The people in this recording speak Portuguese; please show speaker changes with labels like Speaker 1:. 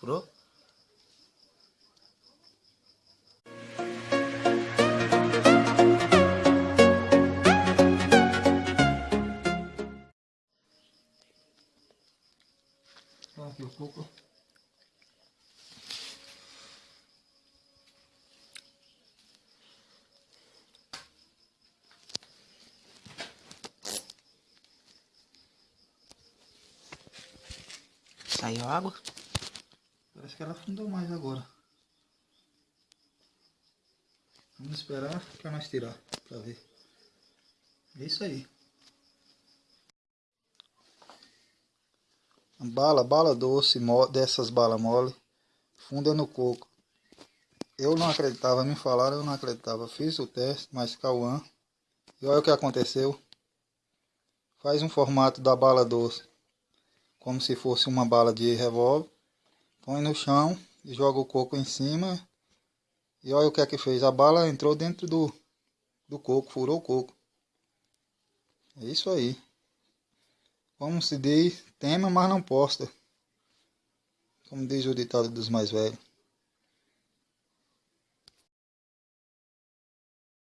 Speaker 1: পুরো aqui o coco. Saiu água.
Speaker 2: Parece que ela afundou mais agora. Vamos esperar para nós tirar, para ver. É isso aí. Bala, bala doce, dessas balas mole, funda no coco. Eu não acreditava, me falaram, eu não acreditava. Fiz o teste, mas Cauã. E olha o que aconteceu. Faz um formato da bala doce, como se fosse uma bala de revólver. Põe no chão e joga o coco em cima. E olha o que é que fez. A bala entrou dentro do, do coco, furou o coco. É isso aí. Como se diz, tema, mas não posta. Como diz o ditado dos mais velhos.